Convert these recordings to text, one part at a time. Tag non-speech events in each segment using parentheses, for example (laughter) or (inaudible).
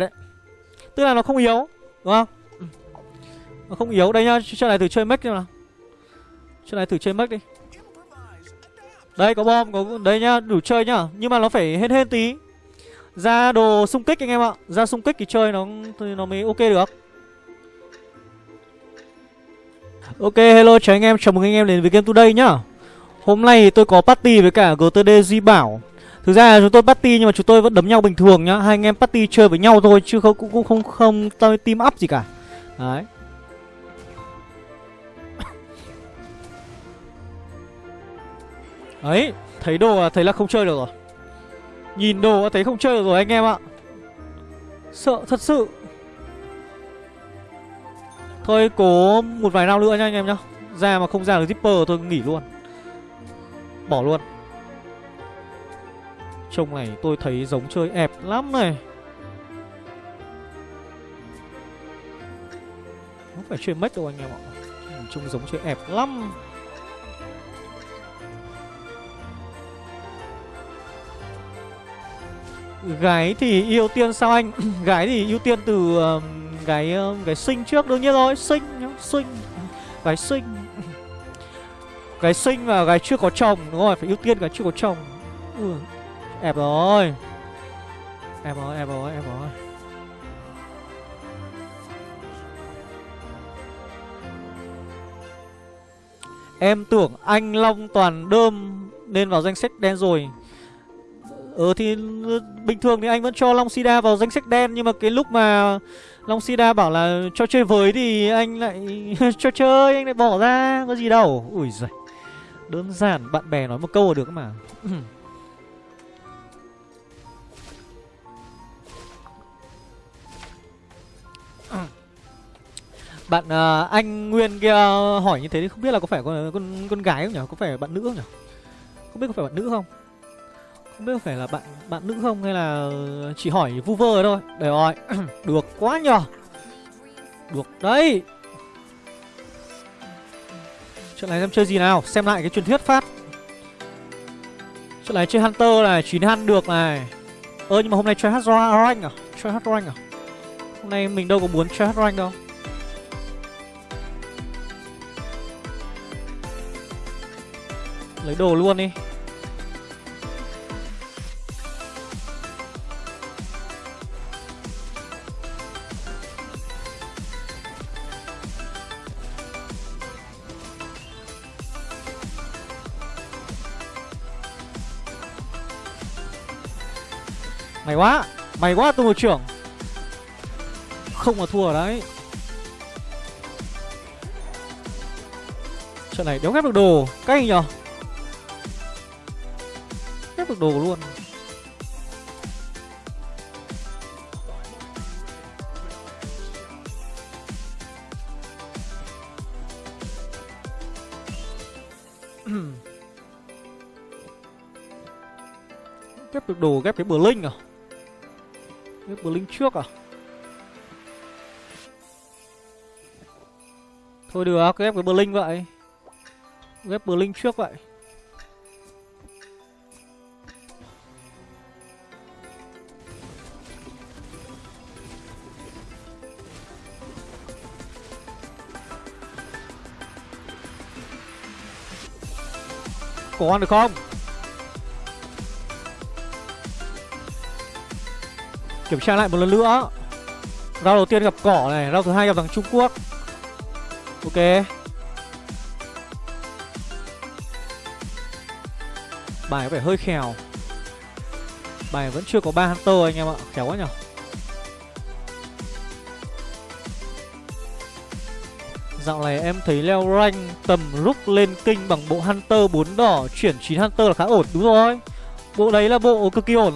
này đấy. Tức là nó không yếu, Đúng không? Nó không yếu. Đây nhá Chuyện này thử chơi mech nào. Chuyện này thử chơi mech đi. Đây, có bom, có Đây nhá, đủ chơi nhá. Nhưng mà nó phải hên hên tí. Ra đồ xung kích anh em ạ. Ra xung kích thì chơi nó nó mới ok được. Ok, hello, chào anh em. Chào mừng anh em đến với Game Today nhá. Hôm nay tôi có party với cả GTD Duy Bảo. Thực ra là chúng tôi party nhưng mà chúng tôi vẫn đấm nhau bình thường nhá. Hai anh em party chơi với nhau thôi Chứ không cũng không không, không, không team up gì cả. Đấy. Ấy Thấy đồ là thấy là không chơi được rồi. Nhìn đồ là thấy không chơi được rồi anh em ạ. Sợ thật sự. Thôi cố một vài năm nữa nha anh em nhá. Ra mà không ra được zipper tôi nghỉ luôn. Bỏ luôn. Trông này tôi thấy giống chơi ẹp lắm này. Không phải chơi mất đâu anh em ạ. Trông giống chơi ẹp lắm. Gái thì ưu tiên sao anh? (clears throat) Gái thì ưu tiên từ uh, Gái uh, gái sinh trước đương nhiên rồi. Sinh sinh Gái sinh Gái sinh và gái chưa có chồng Đúng rồi phải ưu tiên gái chưa có chồng. Ừ. Ép rồi Ép rồi ép rồi ép rồi Em tưởng anh Long toàn đơm Nên vào danh sách đen rồi. Ừ thì bình thường thì anh vẫn cho Long Sida vào danh sách đen, Nhưng mà cái lúc mà Long Sida bảo là cho chơi với thì anh lại (laughs) cho chơi, Anh lại bỏ ra, có gì đâu. Ui giời. Đơn giản, bạn bè nói một câu là được mà. (clears throat) Bạn uh, anh Nguyên kia ờ, hỏi như thế thì không biết là có phải con con, con gái không nhỉ? Có phải bạn nữ không nhỉ? Không biết có phải bạn nữ không? Không biết có phải là bạn bạn nữ không hay là chỉ hỏi vu vơ thôi. Để rồi. (clears throat) Được quá nhờ. Được đấy. Trận này em chơi gì nào? Xem lại cái truyền thuyết phát. Trận này chơi Hunter này, 9 ăn được này. Ơ nhưng mà hôm nay chơi hát rank à? Chơi hát rank à? Hôm nay mình đâu có muốn chơi hát rank đâu. Lấy đồ luôn đi. Mày quá Mày quá tôi một trưởng. Không mà thua đấy. Trận này đéo ghép được đồ. Cay nhở được đồ luôn. (clears throat) Ghép được đồ, ghép cái bờ linh à? Ghép bờ linh trước à? Thôi được, ghép cái bờ linh vậy. Ghép bờ linh trước vậy. Có ăn được không? Kiểm tra lại một lần nữa. Rau đầu tiên gặp cỏ này Rau thứ hai gặp thằng Trung Quốc. Ok. Bài có vẻ hơi khèo. Bài vẫn chưa có ba Hunter anh em ạ Khéo quá nhở? Dạo này em thấy leo rank tầm rút lên kinh bằng bộ Hunter 4 đỏ Chuyển 9 Hunter là khá ổn Đúng rồi. Bộ đấy là bộ cực kỳ ổn.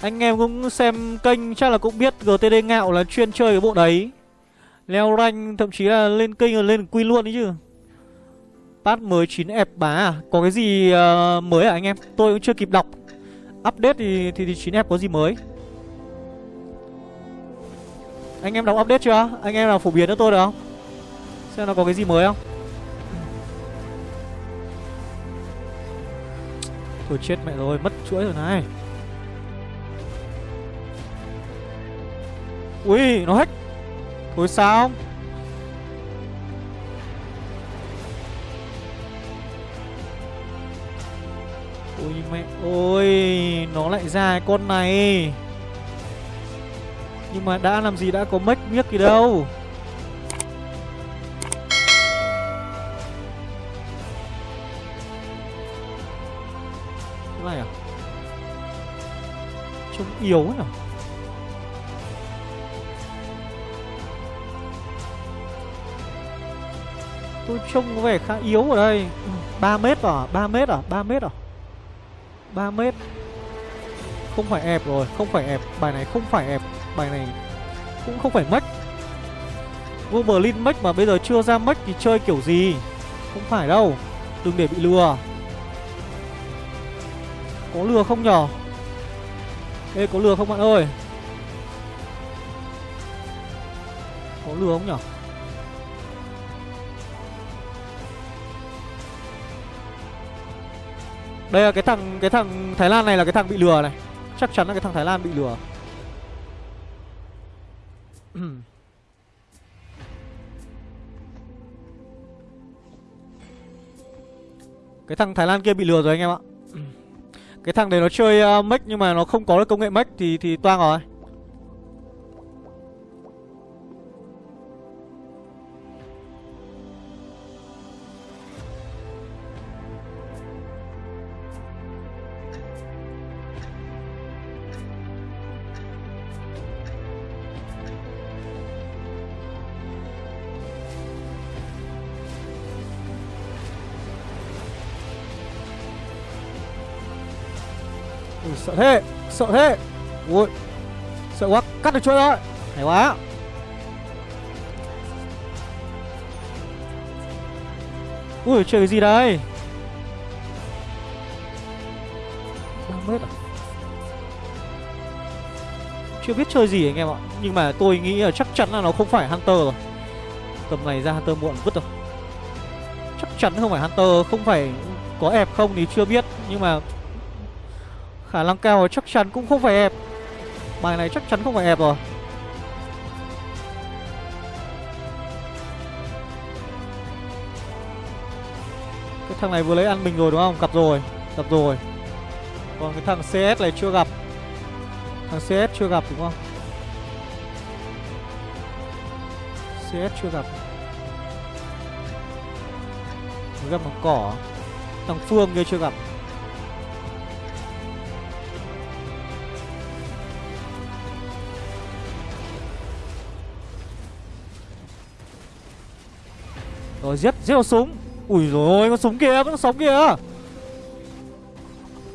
Anh em cũng xem kênh chắc là cũng biết GTD ngạo là chuyên chơi cái bộ đấy. Leo rank thậm chí là lên kênh là lên quy luôn đấy chứ. Patch mới 9 ép bá à? Có cái gì uh, mới à anh em? Tôi cũng chưa kịp đọc. Update thì, thì, thì 9 ép có gì mới? Anh em đọc update chưa? Anh em nào phổ biến cho tôi được không? Xem nó có cái gì mới không? Thôi chết mẹ rồi, Mất chuỗi rồi này. Ui, nó hack. Thôi sao Ôi mẹ ôi Nó lại ra con này. Nhưng mà đã làm gì đã có mất miếc gì đâu. Cái này à? Trông yếu nhỉ? Tôi trông có vẻ khá yếu ở đây. Ừ, 3 mét à? 3 mét à? 3 mét à? 3 mét. Không phải ép rồi, Không phải ép Bài này không phải ép Bài này cũng không phải mech Goblin mách mà bây giờ chưa ra mách thì chơi kiểu gì? Không phải đâu, Đừng để bị lừa. Có lừa không nhở? Ê, có lừa không bạn ơi? Có lừa không nhở? Đây là cái thằng cái thằng Thái Lan này là cái thằng bị lừa này. Chắc chắn là cái thằng Thái Lan bị lừa. (clears throat) Cái thằng Thái Lan kia bị lừa rồi anh em ạ. Cái thằng đấy nó chơi uh, mech nhưng mà nó không có được công nghệ mech thì thì toang rồi. Ui, sợ thế Sợ thế. Ui Sợ quá Cắt được chuỗi rồi. Hay quá. Ui chơi cái gì đây? 3 mét à? Chưa biết chơi gì anh em ạ. Nhưng mà tôi nghĩ là chắc chắn là nó không phải Hunter rồi. Tầm này ra Hunter muộn vứt rồi. Chắc chắn không phải Hunter Không phải có ép không thì chưa biết. Nhưng mà Khả năng cao chắc chắn cũng không phải ép Bài này chắc chắn không phải ép rồi. Cái thằng này vừa lấy ăn mình rồi đúng không? Gặp rồi Gặp rồi. Còn cái thằng CS này chưa gặp. Thằng CS chưa gặp đúng không? CS chưa gặp. Gặp bằng cỏ. Thằng Phương kia chưa gặp. Rồi giết, giết con súng. Ui rồi con súng kìa, con súng kìa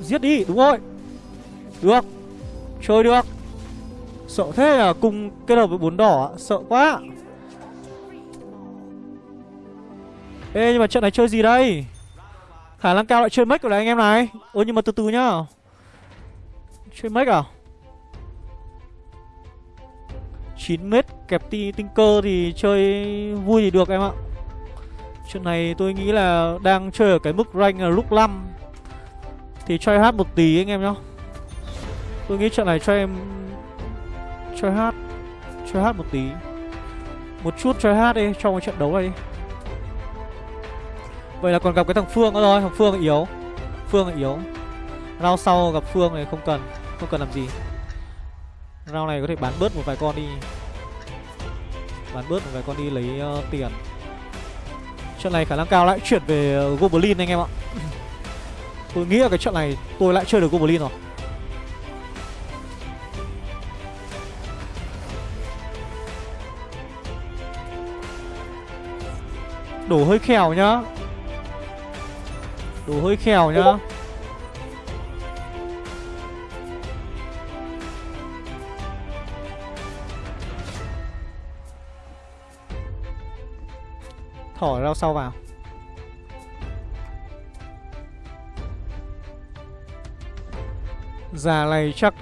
Giết đi, đúng rồi. Được. Chơi được. Sợ thế à, cùng kết hợp với bốn đỏ Sợ quá. Ê nhưng mà trận này chơi gì đây? Khả năng cao lại chơi mech rồi đấy anh em này. Ôi nhưng mà từ từ nhá. Chơi mech à? 9 mét kẹp ti tinh cơ thì chơi vui thì được em ạ. Chuyện này tôi nghĩ là đang chơi ở cái mức rank là lúc 5 Thì try hát một tí anh em nhá. Tôi nghĩ trận này cho em Try hát Try hát một tí. Một chút try hát đi trong cái trận đấu này đi. Vậy là còn gặp cái thằng Phương nữa rồi Thằng Phương yếu. Phương yếu. Round sau gặp Phương này không cần Không cần làm gì. Round này có thể bán bớt một vài con đi. Bán bớt một vài con đi lấy uh, tiền. Trận này khả năng cao lại chuyển về Goblin anh em ạ. Tôi nghĩ là cái trận này tôi lại chơi được Goblin rồi. Đổ hơi khèo nhá. Đổ hơi khèo nhá. Thỏ rau sau vào. Già này chắc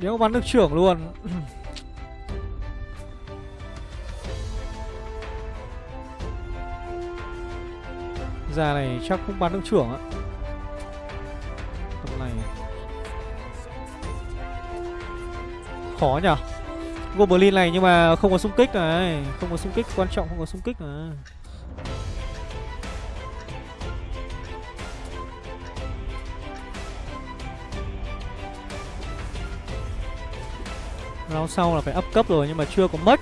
Nếu bắn được trưởng luôn. (coughs) Già này chắc cũng bắn được trưởng á. Tầm này. Khó nhở? Goblin này nhưng mà không có xung kích này. Không có xung kích, quan trọng không có xung kích này. Round sau là phải up cấp rồi nhưng mà chưa có mất.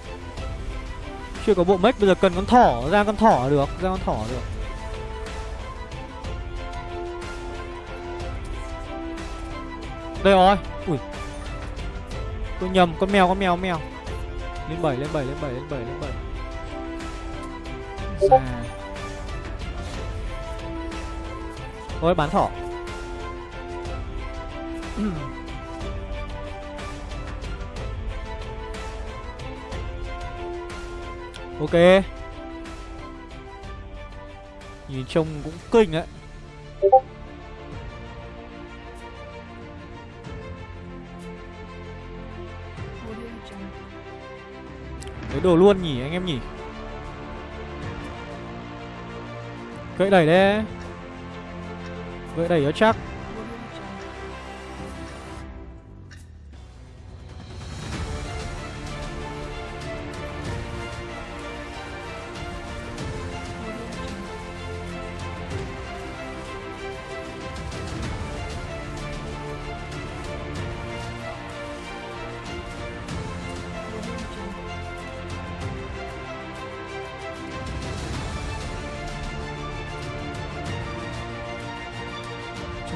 Chưa có bộ mất bây giờ cần con thỏ, ra con thỏ được, Ra con thỏ được. Đây rồi. Ui. Tôi nhầm con mèo con mèo con mèo. Lên 7 lên 7 lên 7 lên 7 lên 7 Già Thôi bán thỏ. Ok. Nhìn trông cũng kinh đấy Lấy đồ luôn nhỉ anh em nhỉ? Gậy đẩy đấy. Gậy đẩy nó chắc.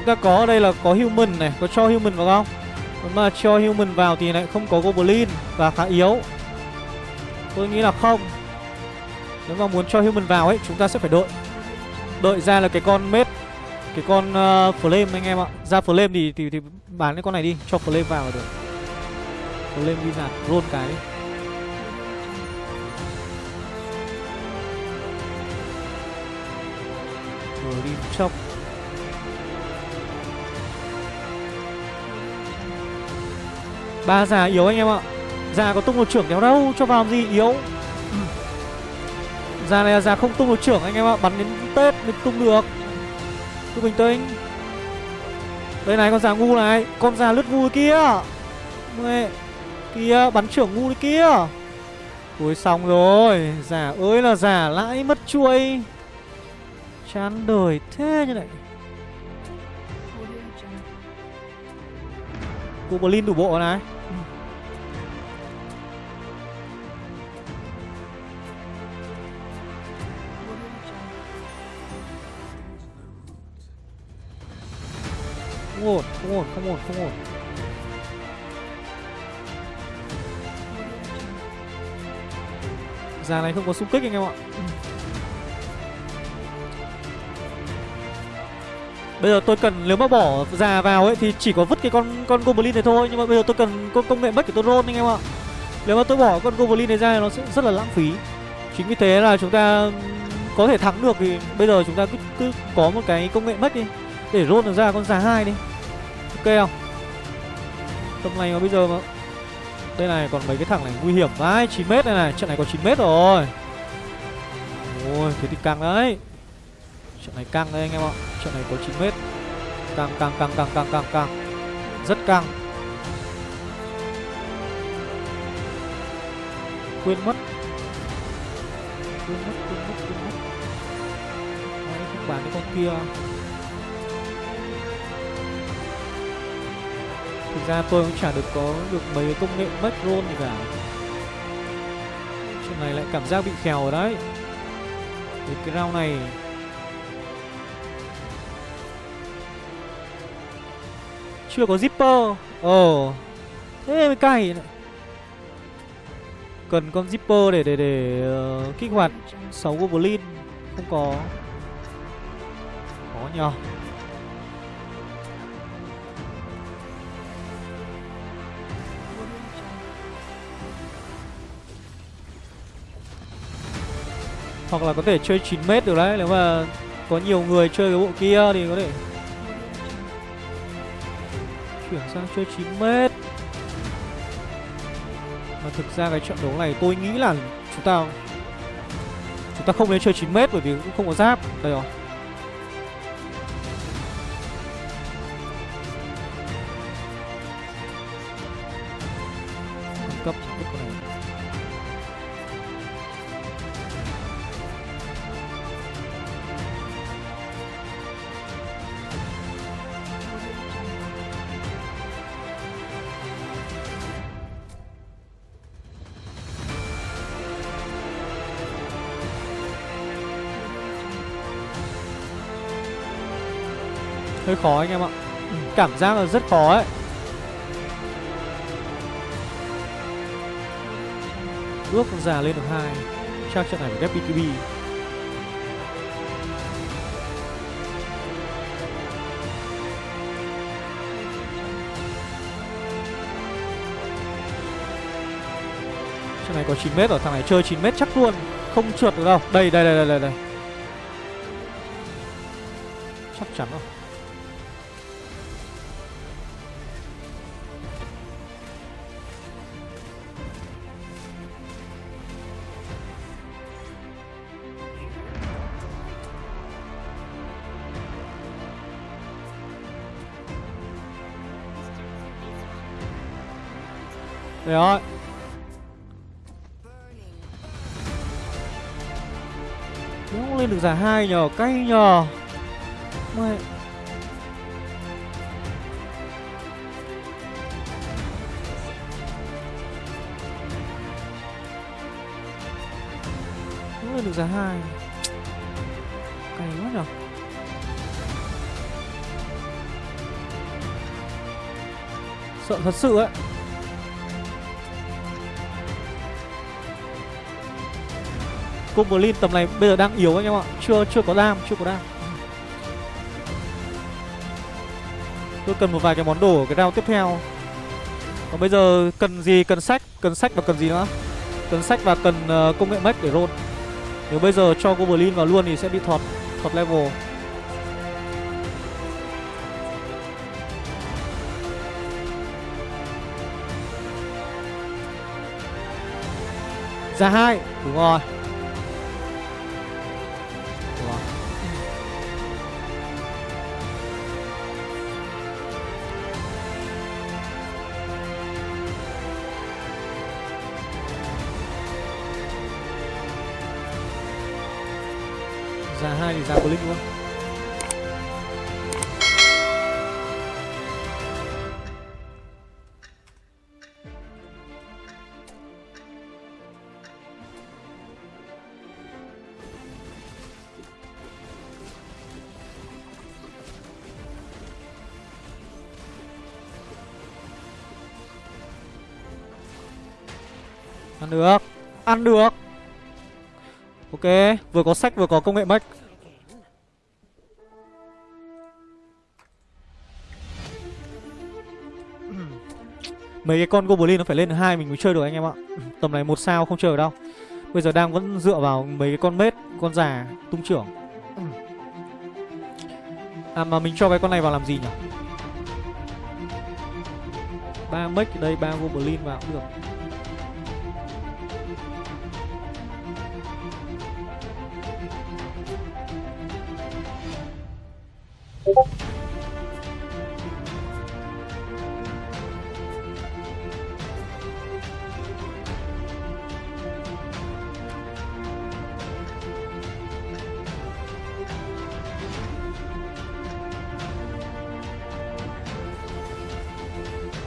Ta có ở đây là có human này Có cho human vào không? Mà cho human vào thì lại không có goblin Và khá yếu. Tôi nghĩ là không. Nếu mà muốn cho human vào ấy Chúng ta sẽ phải đợi Đợi ra là cái con mết Cái con uh, flame anh em ạ. Ra flame thì, thì thì bán cái con này đi Cho flame vào là được. Flame wizard roll cái. Đi Rồi đi chọc. Ba già yếu anh em ạ. Già có tung một trưởng kéo đâu, cho vào làm gì yếu. (clears throat) Già này là già không tung một trưởng anh em ạ, bắn đến tết mới tung được. Cứ bình tĩnh đây này, con già ngu này, con già lướt ngu kia. Mẹ. kia, bắn trưởng ngu kia. Ui, xong rồi. Già ơi là già lãi mất chuôi. Chán đời thế như này. Goblin đủ bộ này. Không ổn, không ổn, không ổn, không ổn Già này không có xung kích anh em ạ Bây giờ tôi cần nếu mà bỏ già vào ấy thì chỉ có vứt cái con con goblin này thôi nhưng mà bây giờ tôi cần công, công nghệ mất để tôi roll anh em ạ. Nếu mà tôi bỏ con goblin này ra nó sẽ rất là lãng phí. Chính vì thế là chúng ta có thể thắng được thì bây giờ chúng ta cứ cứ có một cái công nghệ mất đi để roll được ra con già hai đi. Ok không? Tầm này mà bây giờ mà đây này còn mấy cái thằng này nguy hiểm vãi 9 mét này này trận này có 9 mét rồi. Ôi thế thì căng đấy. Trận này căng đấy anh em ạ. Trận này có 9 mét. Căng căng căng căng căng căng căng. Rất căng. Quên mất. Quên mất quên mất quên mất. Đấy, không bán cái con kia. Thực ra tôi cũng chả được có được mấy cái công nghệ mất roll gì cả. Chuyện này lại cảm giác bị khèo rồi đấy. Thì cái round này chưa có zipper. Ồ. Thế mới cay. Cần con zipper để để để uh, kích hoạt 6 goblin không có. Khó nhờ. Hoặc là có thể chơi 9 mét được đấy. Nếu mà có nhiều người chơi cái bộ kia thì có thể chuyển sang chơi 9 mét. Mà thực ra cái trận đấu này tôi nghĩ là chúng ta chúng ta không nên chơi 9 mét bởi vì cũng không có giáp. Đây rồi. Hơi khó anh em ạ. Cảm giác là rất khó ấy. Ước con già lên được hai. Chắc trận này phải ghép BKB Trận này có 9m ở thằng này chơi 9m chắc luôn. Không trượt được đâu. Đây đây đây đây đây. Chắc chắn rồi. Đây rồi Không lên được giải hai nhờ, Cay nhờ. Mày. Không lên được giải hai, Cay quá nhờ. Sợ thật sự ấy. Goblin tầm này bây giờ đang yếu anh em ạ. Chưa chưa có đam, chưa có đam Tôi cần một vài cái món đồ ở cái round tiếp theo. Còn bây giờ cần gì? Cần sách Cần sách và cần gì nữa? Cần sách và cần uh, công nghệ mech để roll. Nếu bây giờ cho Goblin vào luôn thì sẽ bị thọt Thọt level. Ra hai Đúng rồi. Hai thì ra blink luôn. Ăn được. Ăn được. Ok, vừa có sách vừa có công nghệ mech Mấy cái con Goblin nó phải lên hai mình mới chơi được anh em ạ. Tầm này một sao không chơi được đâu. Bây giờ đang vẫn dựa vào mấy cái con mết, con già, tung trưởng. À mà mình cho cái con này vào làm gì nhỉ? ba mech đây, ba Goblin vào cũng được.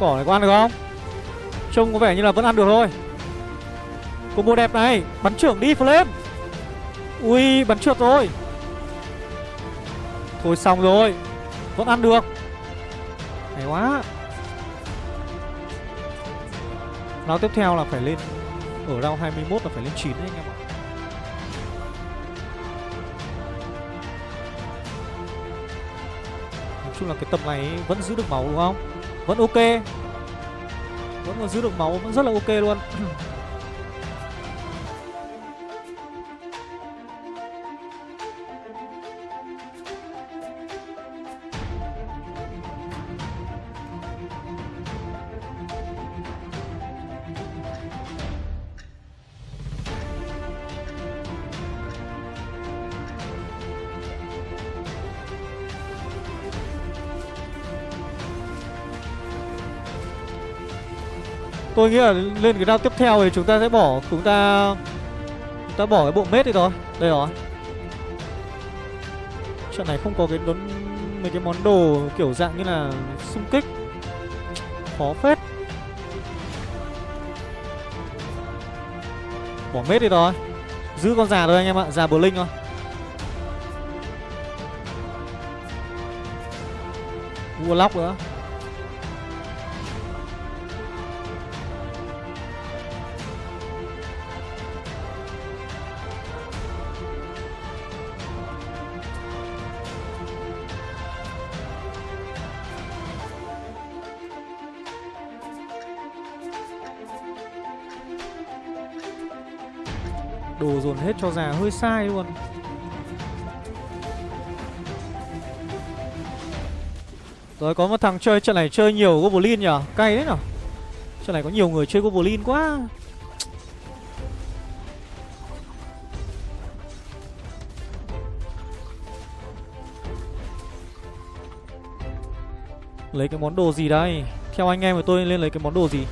Cỏ này có ăn được không? Trông có vẻ như là vẫn ăn được thôi. Combo đẹp này, Bắn trưởng đi, Flame. Ui, bắn trượt rồi. Thôi xong rồi, Vẫn ăn được. Hay quá. Round tiếp theo là phải lên, Ở round 21 là phải lên 9 đấy anh em ạ. Nói chung là cái tầm này vẫn giữ được máu đúng không? Vẫn ok. Vẫn còn giữ được máu Vẫn rất là ok luôn. Tôi nghĩ là lên cái round tiếp theo thì chúng ta sẽ bỏ, Chúng ta Chúng ta bỏ cái bộ mết đi rồi Đây rồi. Trận này không có cái đốn, Mấy cái món đồ kiểu dạng như là xung kích. Khó phết. Bỏ mết đi rồi Giữ con già thôi anh em ạ, Già bờ linh thôi. Lóc nữa. Đồ dồn hết cho già hơi sai luôn. Rồi, có một thằng chơi trận này chơi nhiều Goblin nhở Cay đấy nhở Trận này có nhiều người chơi Goblin quá. Lấy cái món đồ gì đây? Theo anh em của tôi lên lấy cái món đồ gì?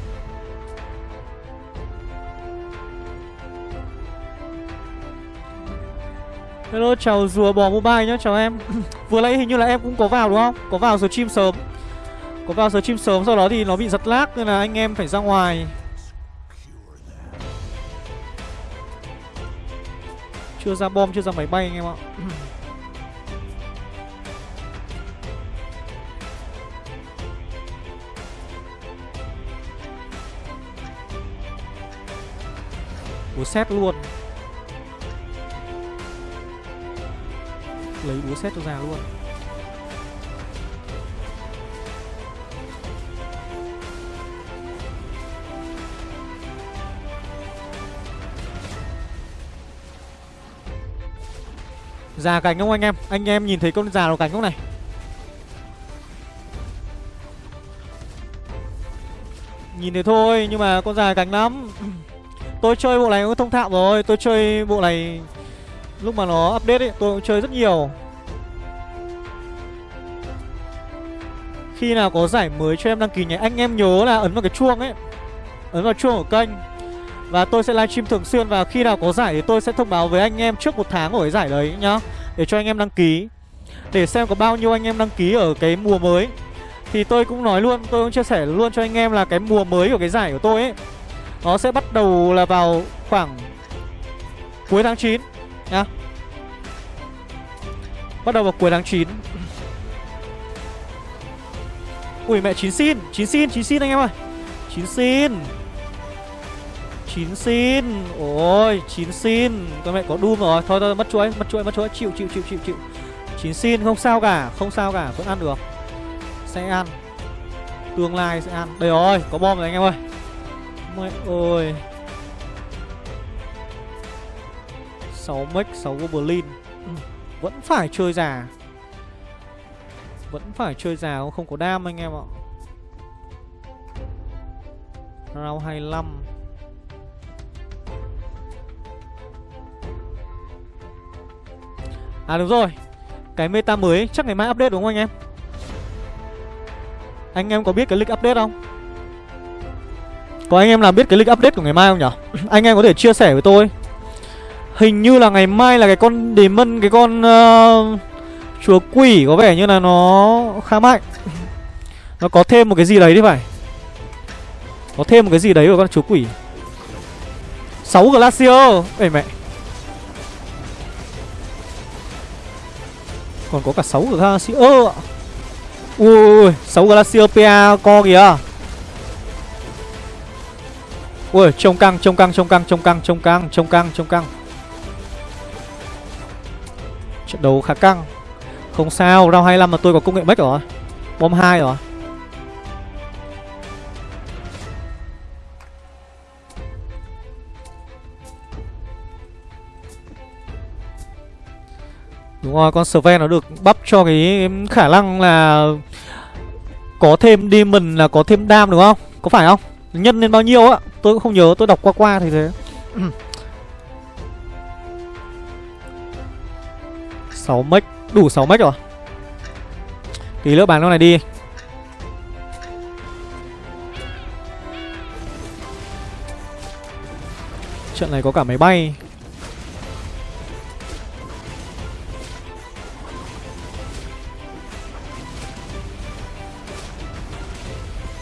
Hello, chào rùa bò mobile nhá, chào em. (clears throat) Vừa nãy hình như là em cũng có vào đúng không? Có vào stream sớm. Có vào stream sớm, sau đó thì nó bị giật lag Nên là anh em phải ra ngoài. Chưa ra bom, chưa ra máy bay anh em ạ. (clears throat) Ủa xét luôn. Lấy búa xét cho già luôn. Già cánh không anh em anh em nhìn thấy con già nó cánh không này? Nhìn thấy thôi, nhưng mà con già cánh lắm. Tôi chơi bộ này cũng thông thạo rồi, tôi chơi bộ này Lúc mà nó update ấy, tôi cũng chơi rất nhiều. Khi nào có giải mới cho em đăng ký nhé Anh em nhớ là ấn vào cái chuông ấy. Ấn vào chuông của kênh. Và tôi sẽ livestream thường xuyên Và khi nào có giải thì tôi sẽ thông báo với anh em trước một tháng của cái giải đấy nhá, Để cho anh em đăng ký. Để xem có bao nhiêu anh em đăng ký ở cái mùa mới. Thì tôi cũng nói luôn, Tôi cũng chia sẻ luôn cho anh em là cái mùa mới của cái giải của tôi ấy, Nó sẽ bắt đầu là vào khoảng cuối tháng 9 nhá. Bắt đầu vào cuối tháng 9 Ui, mẹ, chín xin chín xin chín xin anh em ơi. Chín xin. Chín xin. Ôi, chín xin. Con mẹ có Doom rồi. Thôi thôi, mất chuỗi mất chuỗi mất chuỗi. Chịu chịu chịu chịu chịu. Chín xin không sao cả, Không sao cả. Vẫn ăn được. Sẽ ăn. Tương lai sẽ ăn. Đây rồi, có bom rồi anh em ơi. Mẹ ơi. 6 mech 6 goblin. Ừ. Vẫn phải chơi già. Vẫn phải chơi già không có đam anh em ạ. Round 25 À đúng rồi. Cái meta mới chắc ngày mai update đúng không anh em? Anh em có biết cái lịch update không? Có anh em nào biết cái lịch update của ngày mai không nhỉ Anh em có thể chia sẻ với tôi Hình như là ngày mai là cái con Demon Cái con uh, Chúa quỷ có vẻ như là nó khá mạnh. Nó có thêm một cái gì đấy đi phải. Có thêm một cái gì đấy của con chúa quỷ. 6 Glacier Ê mẹ. Còn có cả 6 Glacier ạ. Ui ui 6 Glacier PA co kìa. Ui trông căng trông căng trông căng trông căng trông căng trông căng trông căng. Trận đấu khá căng. Không sao, round 25 mà tôi có công nghệ mech rồi. Bom 2 rồi. Đúng rồi, con Sven nó được bắp cho cái khả năng là Có thêm Demon là có thêm đam đúng không? Có phải không? Nhân lên bao nhiêu á? Tôi cũng không nhớ, tôi đọc qua qua thì thế. (clears throat) 6 mech Đủ 6 mech rồi. Tí nữa bán con này đi. Trận này có cả máy bay.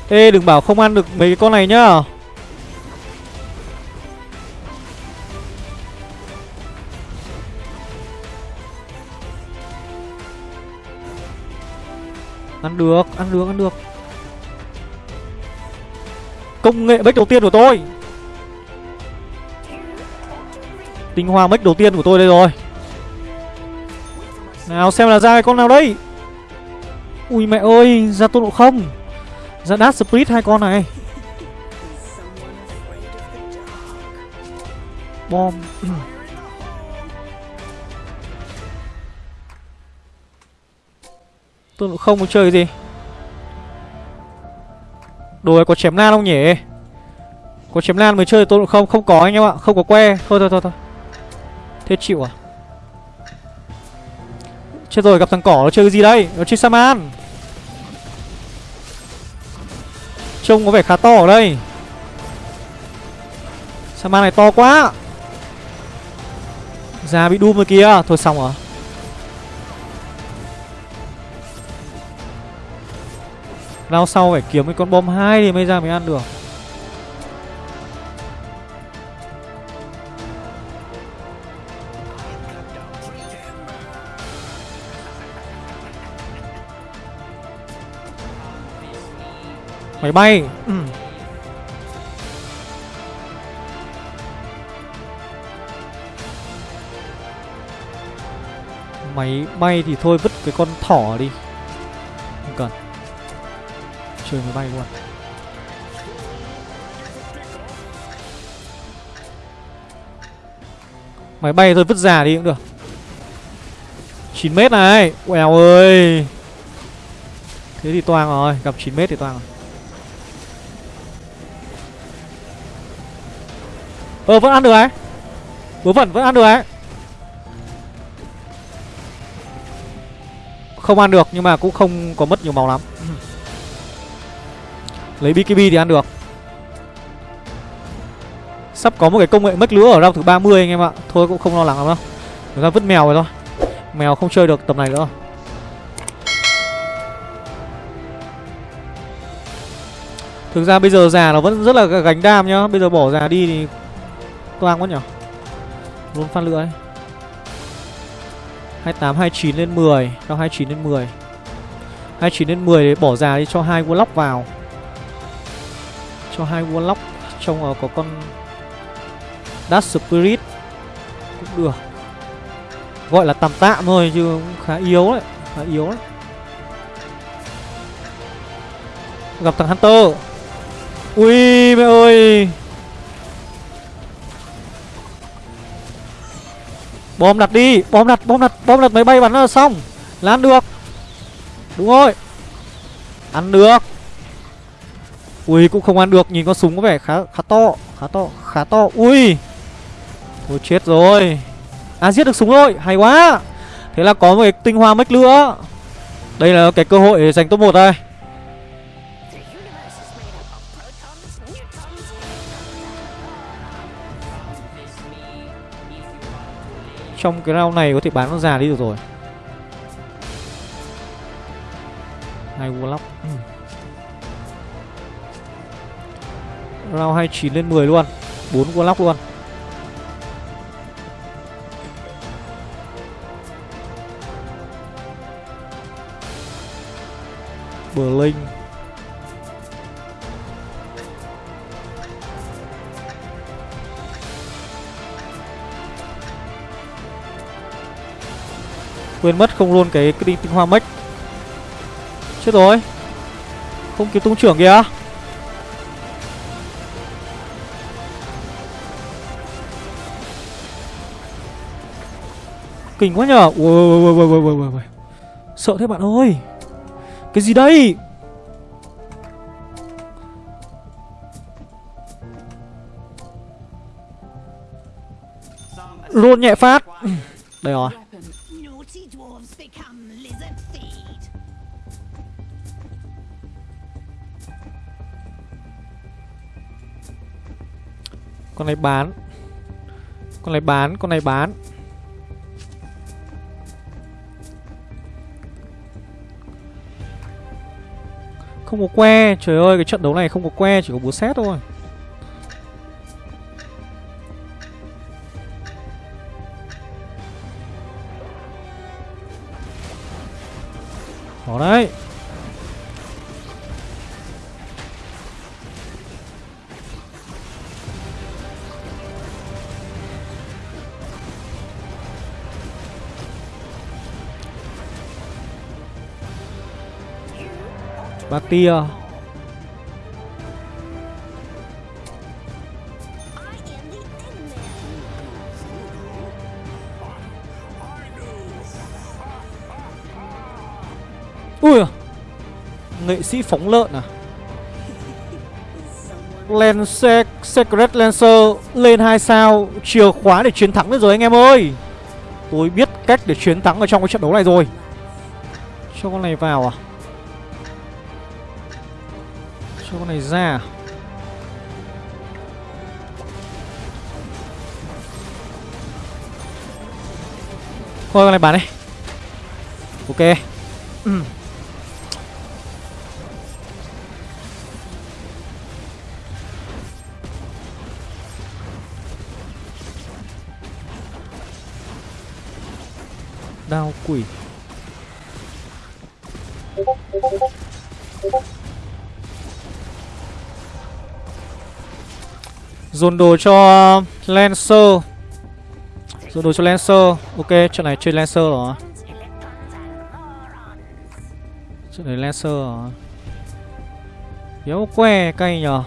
Ê, đừng bảo không ăn được mấy cái con này nhá. Ăn được, ăn được, ăn được. Công nghệ bách đầu tiên của tôi. Tinh hoa bách đầu tiên của tôi đây rồi. Nào xem là ra cái con nào đây. Ui mẹ ơi, ra tôn độ không. Ra đát split hai con này. Bom. Tôi cũng không muốn chơi cái gì. Đồ này có chém lan không nhỉ? Có chém lan mới chơi tôi cũng không Không có anh em ạ, không có que. Thôi thôi thôi thôi. Thế chịu à? Chết rồi gặp thằng cỏ nó chơi cái gì đây? Nó chơi Saman. Trông có vẻ khá to ở đây. Saman này to quá. Già bị đun rồi kìa Thôi xong rồi. Rao sau phải kiếm cái con bom hai thì mới ra mới ăn được. Máy bay. Ừ. Máy bay thì thôi vứt cái con thỏ đi. Chơi máy bay luôn. Máy bay thôi, vứt già đi cũng được. 9 mét này Quèo ơi. Thế thì toang rồi, Gặp 9 mét thì toang rồi. Ờ vẫn ăn được ấy. Vớ vẩn vẫn ăn được ấy. Không ăn được nhưng mà cũng không có mất nhiều máu lắm. Lấy BKB thì ăn được. Sắp có một cái công nghệ mất lúa ở round thứ 30 anh em ạ. Thôi cũng không lo lắng lắm đâu. Người ta vứt mèo rồi thôi. Mèo không chơi được tầm này nữa. Thực ra bây giờ già nó vẫn rất là gánh đam nhá. Bây giờ bỏ già đi thì Toang quá nhở. Luôn phát lửa ấy 28, 29 lên 10 Cho 29 lên 10 29 lên 10 để bỏ già đi cho hai Warlock vào. Cho hai Warlock Trông là có con Dark Spirit Cũng được. Gọi là tạm tạm thôi chứ cũng khá yếu đấy, Khá yếu đấy. Gặp thằng Hunter. Ui, mẹ ơi. Bom đặt đi, Bom đặt bom đặt bom đặt máy bay bắn là xong. Là ăn được. Đúng rồi. Ăn được. Ui, cũng không ăn được, Nhìn con súng có vẻ khá khá to Khá to khá to. Ui, Thôi chết rồi. À giết được súng rồi, Hay quá. Thế là có một cái tinh hoa mech nữa Đây là cái cơ hội để giành top 1 đây Trong cái round này có thể bán con già đi được rồi. Vua Warlock. Round 29 lên 10 luôn. 4 Warlock luôn. Blink Quên mất không luôn cái, cái tinh hoa mech. Chết rồi. Không kịp tung trưởng kìa. Kinh quá nhở ui, ui, ui, ui, ui, ui. Sợ thế bạn ơi. Cái gì đây? Rôn nhẹ phát. Đây rồi. Con này bán. Con này bán, con này bán. Không có que. Trời ơi, cái trận đấu này không có que, Chỉ có búa xét thôi. Ba tia. Ui à. Nghệ sĩ phóng lợn à? Lancer, Secret Lancer lên 2 sao Chìa khóa để chiến thắng được rồi anh em ơi. Tôi biết cách để chiến thắng ở trong cái trận đấu này rồi. Cho con này vào à? Cho con này ra. Thôi con này bán đi. Ok. Ừ. Đao quỷ. Dồn đồ cho Lancer. Dồn đồ cho Lancer. Ok, trận này chơi Lancer rồi. Trận này Lancer rồi. Yếu que cay nhờ.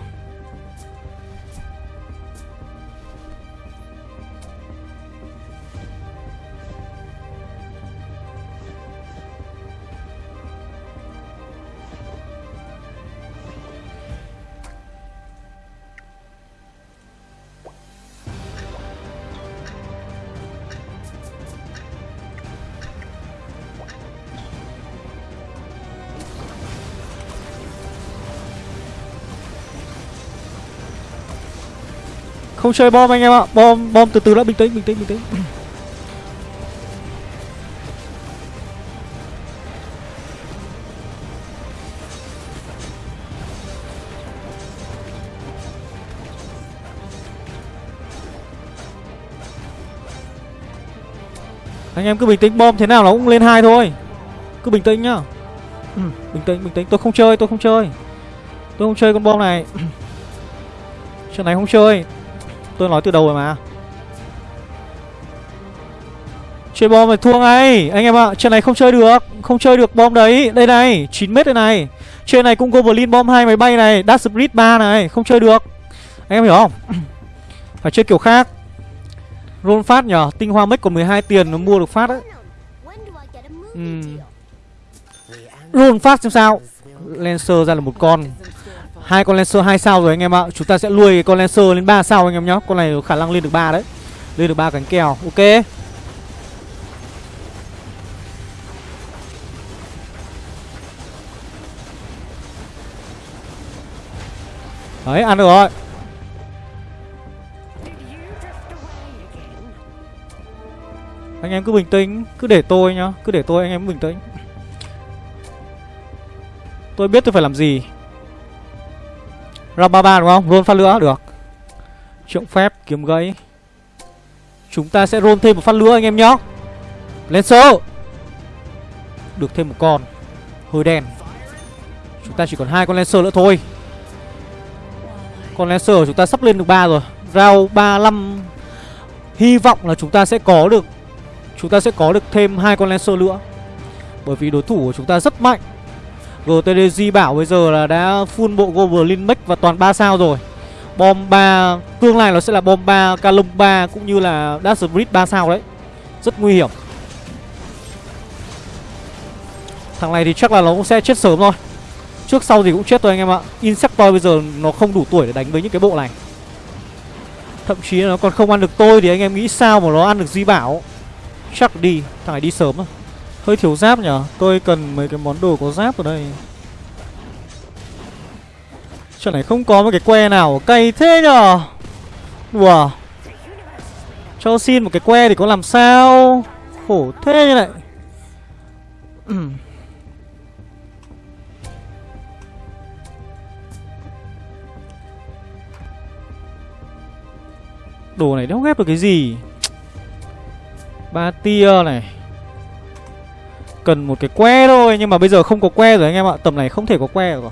Không chơi bom anh em ạ. Bom bom từ từ đã bình tĩnh bình tĩnh bình tĩnh. Anh em cứ bình tĩnh bom thế nào nó cũng lên hai thôi. Cứ bình tĩnh nhá. Ừ, Bình tĩnh bình tĩnh. Tôi không chơi tôi không chơi. Tôi không chơi con bom này. Chuyện này không chơi. Tôi nói từ đầu rồi mà. Chơi bom phải thua ngay. Anh em ạ, à, trận này không chơi được Không chơi được bom đấy, đây này 9m đây này. Trên này cũng Goblin bom hai máy bay này Dash split 3 này, không chơi được. Anh em hiểu không? (clears throat) Phải chơi kiểu khác. Roll phát nhở, tinh hoa mất còn 12 tiền nó mua được phát đấy uhm. Ừ. Roll phát xem sao. Lancer ra là một con hai con Lancer 2 sao rồi anh em ạ. Chúng ta sẽ nuôi con Lancer lên 3 sao anh em nhá Con này có khả năng lên được 3 đấy. Lên được 3 cánh kèo. Ok. Đấy, ăn được rồi. Anh em cứ bình tĩnh. Cứ để tôi nhá. Cứ để tôi, anh em bình tĩnh. Tôi biết tôi phải làm gì. Round 33 đúng không? Roll phát nữa được. Trượng phép, kiếm gãy. Chúng ta sẽ roll thêm một phát nữa anh em nhá. Lancer Được thêm một con. Hơi đen. Chúng ta chỉ còn hai con Lancer nữa thôi. Con Lancer của chúng ta sắp lên được 3 rồi. Round 35 Hy vọng là chúng ta sẽ có được, Chúng ta sẽ có được thêm hai con Lancer nữa. Bởi vì đối thủ của chúng ta rất mạnh. GTDG bảo bây giờ là đã full bộ Goblin Mech và toàn 3 sao rồi. Bom 3 Tương lai nó sẽ là bom 3, Calum 3 Cũng như là Dash Spirit 3 sao đấy. Rất nguy hiểm. Thằng này thì chắc là nó cũng sẽ chết sớm thôi. Trước sau gì cũng chết thôi anh em ạ. Insector bây giờ nó không đủ tuổi để đánh với những cái bộ này. Thậm chí nó còn không ăn được tôi Thì anh em nghĩ sao mà nó ăn được Di Bảo. Chắc đi Thằng này đi sớm à Hơi thiếu giáp nhở? Tôi cần mấy cái món đồ có giáp ở đây. Chỗ này không có một cái que nào cay thế nhở? Đùa Cho xin một cái que thì có làm sao? Khổ thế như này. Đồ này đéo ghép được cái gì? Ba tia này cần một cái que thôi, nhưng mà bây giờ không có que rồi anh em ạ, tầm này không thể có que rồi.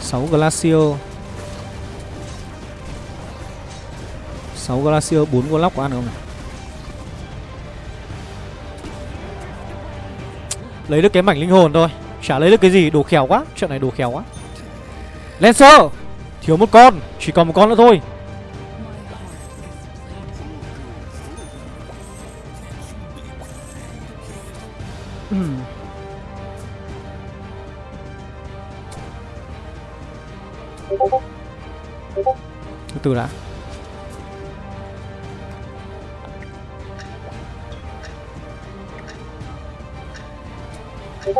Sáu glacio. Sáu glacio, bốn 4 Warlock có ăn không này Lấy được cái mảnh linh hồn thôi. Chả lấy được cái gì, đồ khéo quá, Chuyện này đồ khéo quá. Lancer Thiếu một con, Chỉ còn một con nữa thôi. Từ từ đã.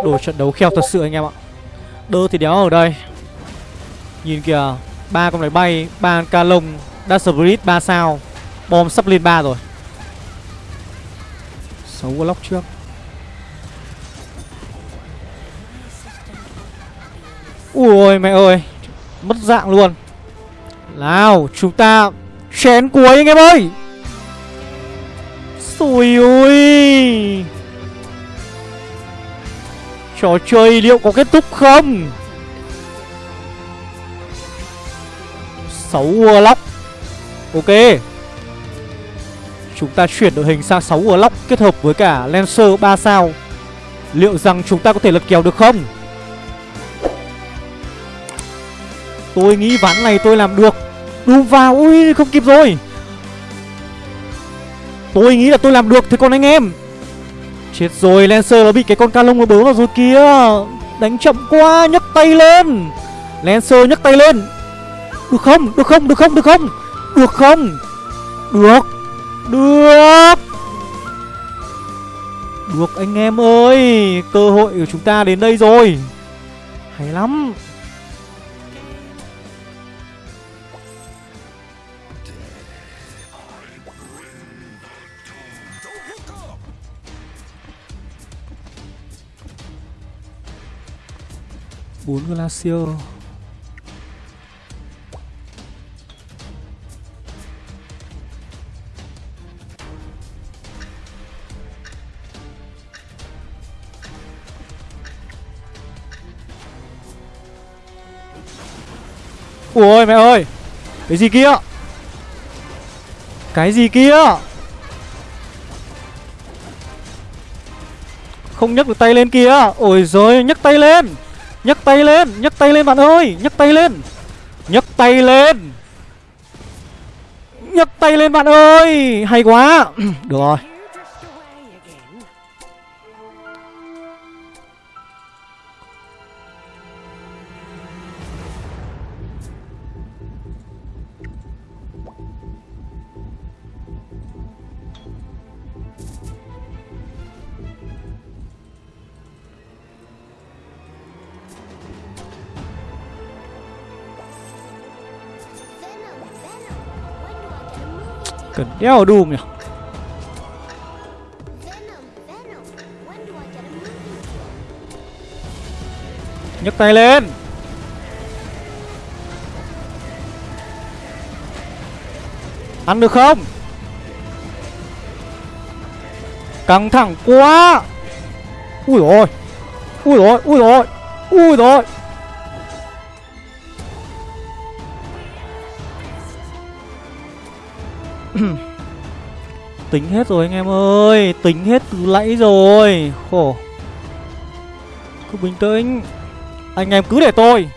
Đồ trận đấu khéo thật sự anh em ạ. Đơ thì đéo ở đây. Nhìn kìa ba con máy bay ba ca lông Dash Spirit 3 sao. Bom sắp lên 3 rồi. 6 Warlock trước. Ui mẹ ơi. Mất dạng luôn. Nào chúng ta Chén cuối anh em ơi. Xùi ui Trò chơi liệu có kết thúc không? 6 Warlock. Ok. Chúng ta chuyển đội hình sang 6 Warlock Kết hợp với cả Lancer 3 sao. Liệu rằng chúng ta có thể lật kèo được không? Tôi nghĩ ván này tôi làm được. Đùm vào Ui, không kịp rồi. Tôi nghĩ là tôi làm được. Thế còn anh em? Chết rồi, Lancer nó bị cái con ca lông nó bớ vào rồi kìa. Đánh chậm quá, nhấc tay lên. Lancer nhấc tay lên. Được không? Được không? Được không? Được không? Được không? Được. Được. Được anh em ơi, Cơ hội của chúng ta đến đây rồi. Hay lắm. Bốn glacier. Ui mẹ ơi, Cái gì kia? Cái gì kia? Không nhấc được tay lên kia. Ôi rồi nhấc tay lên nhấc tay lên, nhấc tay lên bạn ơi, nhấc tay lên. Nhấc tay lên. Nhấc tay lên bạn ơi, hay quá. (clears throat) Được rồi. Cần đeo Doom nhỉ? Nhấc tay lên. Ăn được không? Căng thẳng quá. Ui rồi Ui rồi Ui rồi Ui rồi Tính hết rồi anh em ơi Tính hết từ nãy rồi. Khổ. Cứ bình tĩnh. Anh em cứ để tôi.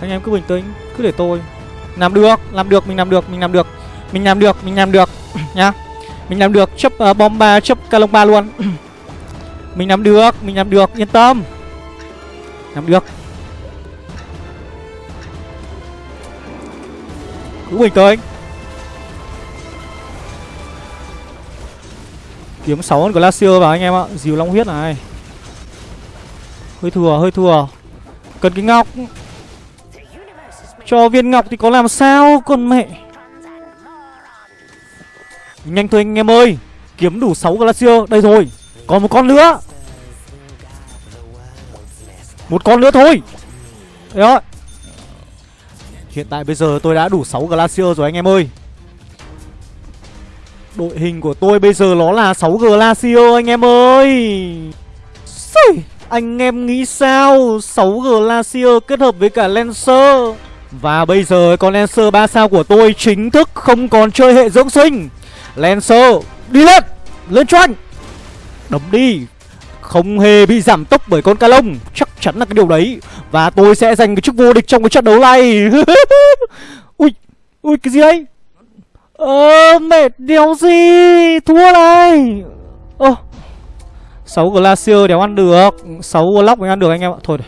Anh em cứ bình tĩnh Cứ để tôi. Làm được Làm được Mình làm được Mình làm được. Mình làm được Mình làm được (clears throat) Nhá. Mình làm được Chấp uh, bom 3 Chấp calong 3 luôn. (clears throat) Mình làm được Mình làm được Yên tâm. Làm được. Cứ bình tĩnh Kiếm 6 con Glacier vào anh em ạ. Dìu long huyết này. Hơi thừa hơi thừa. Cần cái ngọc. Cho viên ngọc thì có làm sao, Con mẹ? Nhanh thôi anh em ơi. Kiếm đủ 6 Glacier. Đây rồi. Còn một con nữa. Một con nữa thôi. Đấy rồi Hiện tại bây giờ tôi đã đủ 6 Glacier rồi anh em ơi. Đội hình của tôi bây giờ nó là 6 Glacier anh em ơi. Xì, Anh em nghĩ sao? 6 Glacier kết hợp với cả Lancer. Và bây giờ con Lancer 3 sao của tôi chính thức không còn chơi hệ dưỡng sinh. Lancer đi lên Lên cho anh Đấm đi. Không hề bị giảm tốc bởi con ca lông. Chắc chắn là cái điều đấy. Và tôi sẽ giành cái chức vô địch trong cái trận đấu này. (laughs) Ui Ui, cái gì đấy? Ờ mệt đéo gì? Thua này. Ơ oh. 6 Glacier đéo ăn được. 6 Warlock mới ăn được anh em ạ. Thôi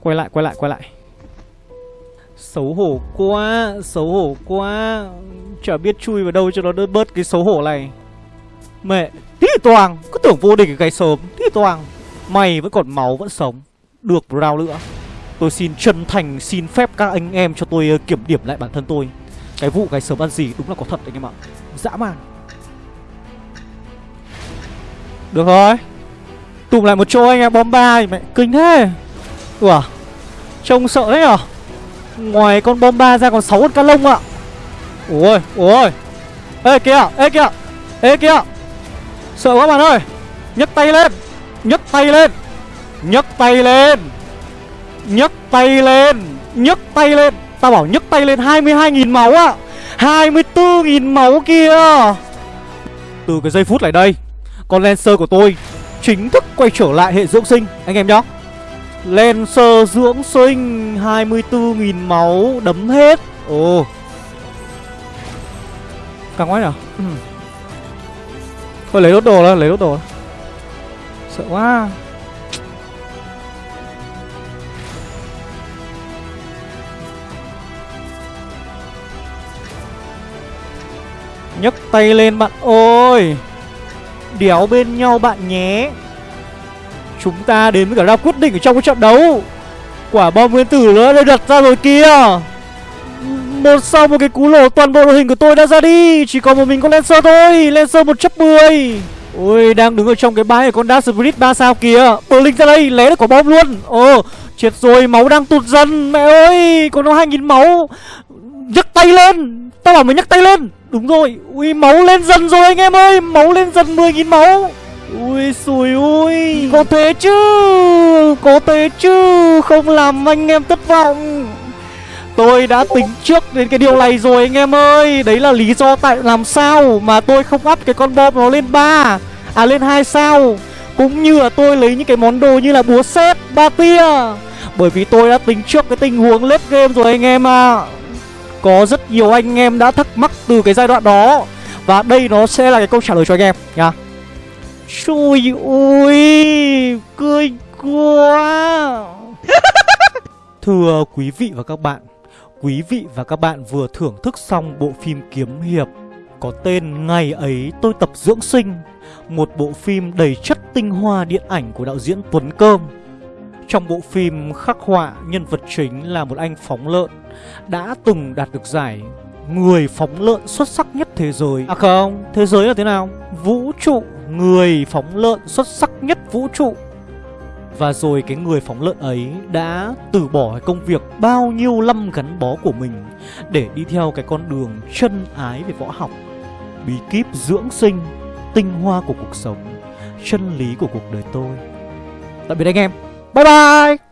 Quay lại quay lại quay lại. Xấu hổ quá, Xấu hổ quá. Chả biết chui vào đâu cho nó đỡ bớt cái xấu hổ này. Mẹ. Tí toàn, Cứ tưởng vô địch cái sớm. Tí toàn, Mày vẫn còn máu vẫn sống. Được round nữa. Tôi xin chân thành xin phép các anh em cho tôi ờ, kiểm điểm lại bản thân tôi. Cái vụ cái sớm ăn gì đúng là có thật anh em ạ. Dã man. Được rồi. Tụm lại một chỗ anh em, bom ba Mẹ kinh thế. Ủa, Trông sợ đấy à Ngoài con bom ba ra còn 6 con cá lông ạ. Ôi ôi. Ê, kìa ê kìa. Ê, kìa. Sợ quá bạn ơi. Nhấc tay lên. Nhấc tay lên. Nhấc tay lên. Nhấc tay lên. Nhấc tay lên. Tao bảo nhấc tay lên 22.000 máu á. à. 24.000 máu kia. Từ cái giây phút này đây, Con Lancer của tôi Chính thức quay trở lại hệ dưỡng sinh. Anh em nhá. Lancer dưỡng sinh 24.000 máu Đấm hết. Ồ. Càng quá nhở? Ừ. Thôi lấy đốt đồ đó, lấy đốt đồ. Sợ quá. Nhấc tay lên bạn ơi. Đéo bên nhau bạn nhé. Chúng ta đến với cả ra quyết định ở trong cái trận đấu. Quả bom nguyên tử nữa đây đặt ra rồi kia một sau một cái cú lổ, toàn bộ đội hình của tôi đã ra đi. Chỉ còn một mình con Lancer thôi, Lancer 110 Ôi, đang đứng ở trong cái bãi của con Dark Spirit 3 sao kìa. Blink ra đây, lé được quả bom luôn. Ồ, chết rồi, máu đang tụt dần. Mẹ ơi còn nó 2.000 máu. Nhấc tay lên. Tao bảo mày nhấc tay lên. Đúng rồi. Ui, máu lên dần rồi anh em ơi. Máu lên dần 10.000 máu. Ui xùi ui. Có thế chứ, Có thế chứ. Không làm anh em thất vọng. Tôi đã tính trước đến cái điều này rồi anh em ơi. Đấy là lý do tại làm sao Mà tôi không up cái con bom nó lên 3 À lên 2 sao? Cũng như là tôi lấy những cái món đồ như là búa xét Ba tia. Bởi vì tôi đã tính trước cái tình huống late game rồi anh em à có rất nhiều anh em đã thắc mắc từ cái giai đoạn đó. Và đây nó sẽ là cái câu trả lời cho anh em nha. Trời ơi Cười quá. (laughs) Thưa quý vị và các bạn Quý vị và các bạn vừa thưởng thức xong bộ phim kiếm hiệp. Có tên Ngày ấy tôi tập dưỡng sinh Một bộ phim đầy chất tinh hoa điện ảnh của đạo diễn Tuấn Cơm. Trong bộ phim khắc họa nhân vật chính là một anh phóng lợn đã từng đạt được giải người phóng lợn xuất sắc nhất thế giới. À không, thế giới là thế nào? Vũ trụ, người phóng lợn xuất sắc nhất vũ trụ. Và rồi cái người phóng lợn ấy đã từ bỏ cái công việc bao nhiêu năm gắn bó của mình Để đi theo cái con đường chân ái về võ học Bí kíp dưỡng sinh, tinh hoa của cuộc sống, chân lý của cuộc đời tôi. Tạm biệt anh em, bye bye!